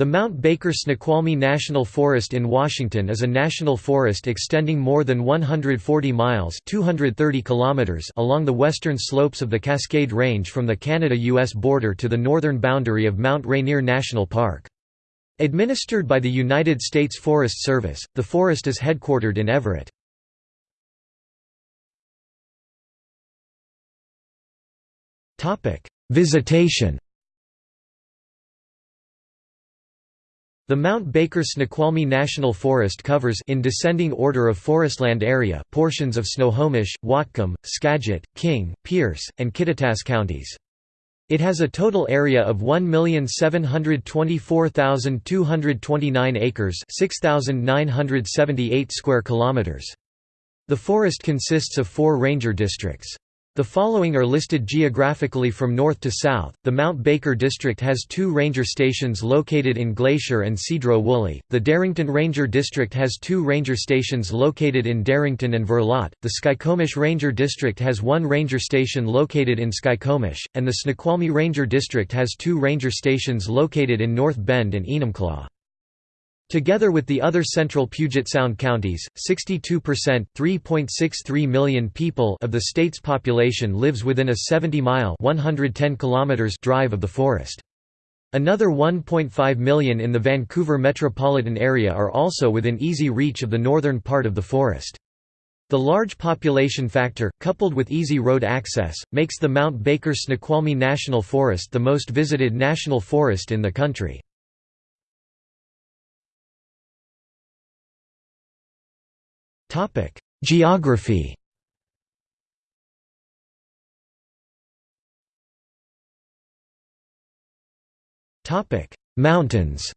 The Mount Baker Snoqualmie National Forest in Washington is a national forest extending more than 140 miles 230 kilometers along the western slopes of the Cascade Range from the Canada-US border to the northern boundary of Mount Rainier National Park. Administered by the United States Forest Service, the forest is headquartered in Everett. Visitation The Mount Baker Snoqualmie National Forest covers in descending order of forestland area portions of Snohomish, Whatcom, Skagit, King, Pierce, and Kittitas counties. It has a total area of 1,724,229 acres, 6,978 square kilometers. The forest consists of 4 ranger districts. The following are listed geographically from north to south. The Mount Baker District has two ranger stations located in Glacier and Sedro-Woolley. The Darrington Ranger District has two ranger stations located in Darrington and Verlot. The Skykomish Ranger District has one ranger station located in Skykomish, and the Snoqualmie Ranger District has two ranger stations located in North Bend and Enumclaw. Together with the other central Puget Sound counties, 62% (3.63 million people of the state's population lives within a 70-mile (110 kilometers) drive of the forest. Another 1.5 million in the Vancouver metropolitan area are also within easy reach of the northern part of the forest. The large population factor, coupled with easy road access, makes the Mount Baker Snoqualmie National Forest the most visited national forest in the country. Topic: Geography. Topic: Mountains.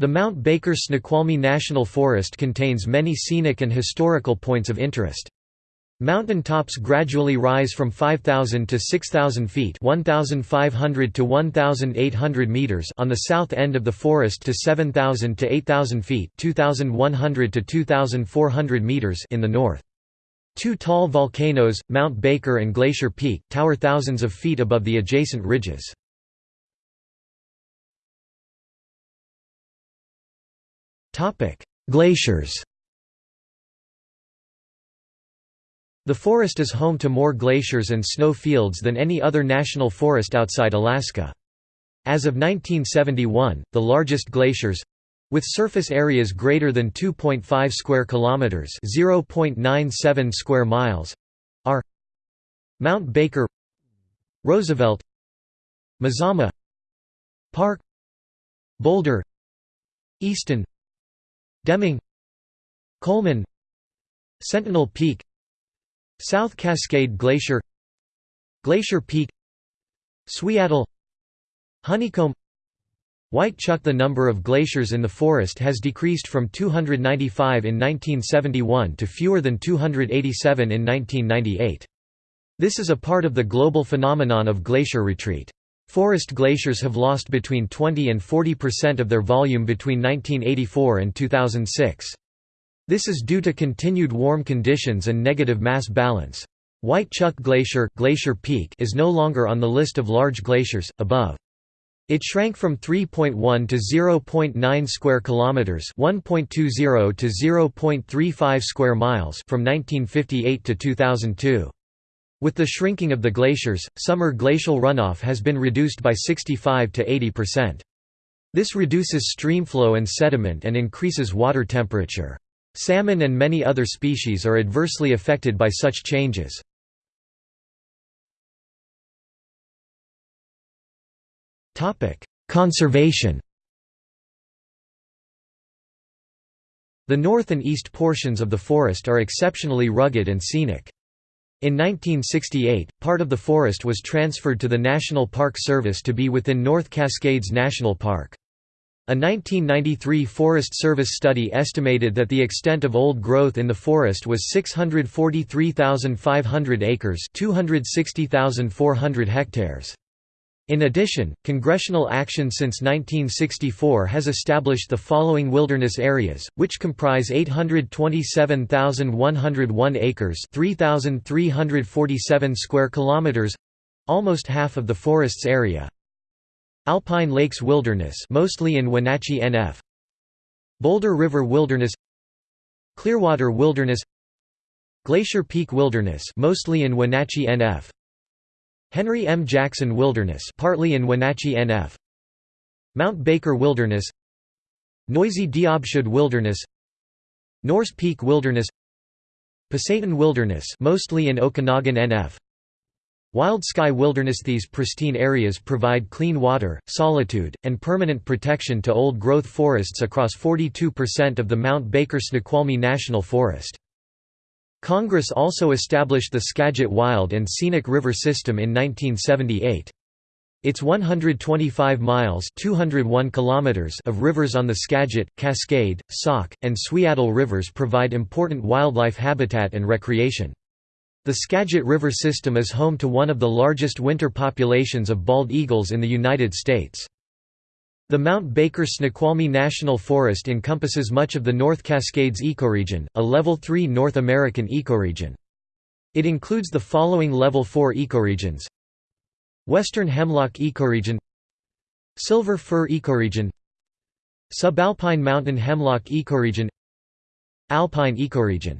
The Mount Baker Snoqualmie National Forest contains many scenic and historical points of interest. Mountain tops gradually rise from 5,000 to 6,000 feet 1,500 to 1,800 meters on the south end of the forest to 7,000 to 8,000 feet 2,100 to 2,400 meters in the north. Two tall volcanoes, Mount Baker and Glacier Peak, tower thousands of feet above the adjacent ridges. Glaciers The forest is home to more glaciers and snow fields than any other national forest outside Alaska. As of 1971, the largest glaciers with surface areas greater than 2.5 square kilometers, 0.97 square miles, are Mount Baker, Roosevelt, Mazama, Park, Boulder, Easton, Deming, Coleman, Sentinel Peak, South Cascade Glacier Glacier Peak Suiattle Honeycomb White Chuck The number of glaciers in the forest has decreased from 295 in 1971 to fewer than 287 in 1998. This is a part of the global phenomenon of glacier retreat. Forest glaciers have lost between 20 and 40 percent of their volume between 1984 and 2006. This is due to continued warm conditions and negative mass balance. White Chuck Glacier, Glacier Peak is no longer on the list of large glaciers, above. It shrank from 3.1 to 0.9 square kilometers, 1.20 to 0.35 square miles from 1958 to 2002. With the shrinking of the glaciers, summer glacial runoff has been reduced by 65 to 80%. This reduces streamflow and sediment and increases water temperature. Salmon and many other species are adversely affected by such changes. Conservation The north and east portions of the forest are exceptionally rugged and scenic. In 1968, part of the forest was transferred to the National Park Service to be within North Cascades National Park. A 1993 Forest Service study estimated that the extent of old growth in the forest was 643,500 acres 260,400 hectares. In addition, congressional action since 1964 has established the following wilderness areas, which comprise 827,101 acres 3,347 square kilometers almost half of the forest's area Alpine Lakes Wilderness mostly in Wenatchee NF Boulder River Wilderness Clearwater Wilderness Glacier Peak Wilderness mostly in Wenatchee NF Henry M. Jackson Wilderness partly in Wenatchee NF Mount Baker Wilderness Noisy Diobsud Wilderness Norse Peak Wilderness Pasayten Wilderness mostly in Okanogan NF Wild Sky Wilderness These pristine areas provide clean water, solitude, and permanent protection to old-growth forests across 42% of the Mount Baker Snoqualmie National Forest. Congress also established the Skagit Wild and Scenic River System in 1978. Its 125 miles 201 kilometers of rivers on the Skagit, Cascade, Sauk, and Suiattle rivers provide important wildlife habitat and recreation. The Skagit River system is home to one of the largest winter populations of bald eagles in the United States. The Mount Baker Snoqualmie National Forest encompasses much of the North Cascades ecoregion, a Level 3 North American ecoregion. It includes the following Level 4 ecoregions. Western Hemlock ecoregion. Silver Fir ecoregion. Subalpine Mountain Hemlock ecoregion. Alpine ecoregion